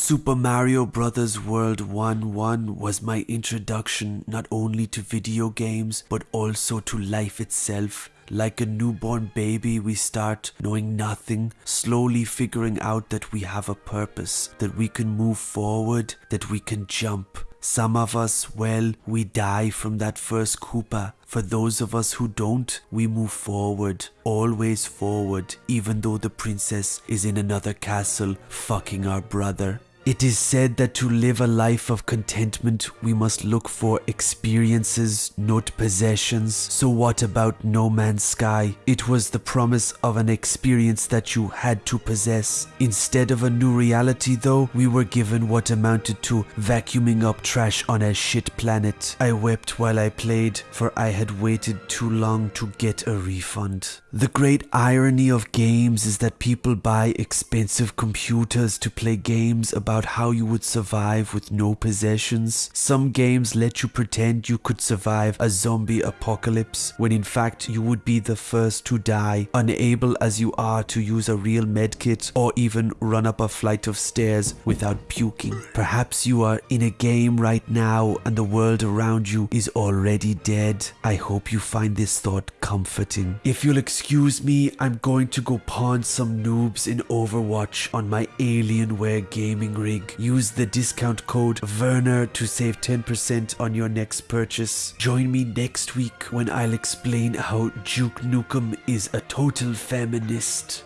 Super Mario Bros. World 1 1 was my introduction not only to video games but also to life itself. Like a newborn baby, we start knowing nothing, slowly figuring out that we have a purpose, that we can move forward, that we can jump. Some of us, well, we die from that first Koopa. For those of us who don't, we move forward, always forward, even though the princess is in another castle fucking our brother. It is said that to live a life of contentment, we must look for experiences, not possessions. So, what about No Man's Sky? It was the promise of an experience that you had to possess. Instead of a new reality, though, we were given what amounted to vacuuming up trash on a shit planet. I wept while I played, for I had waited too long to get a refund. The great irony of games is that people buy expensive computers to play games about how you would survive with no possessions. Some games let you pretend you could survive a zombie apocalypse when in fact you would be the first to die, unable as you are to use a real medkit or even run up a flight of stairs without puking. Perhaps you are in a game right now and the world around you is already dead. I hope you find this thought comforting. If you'll excuse me, I'm going to go pawn some noobs in Overwatch on my Alienware gaming rig. Use the discount code Werner to save 10% on your next purchase. Join me next week when I'll explain how Duke Nukem is a total feminist.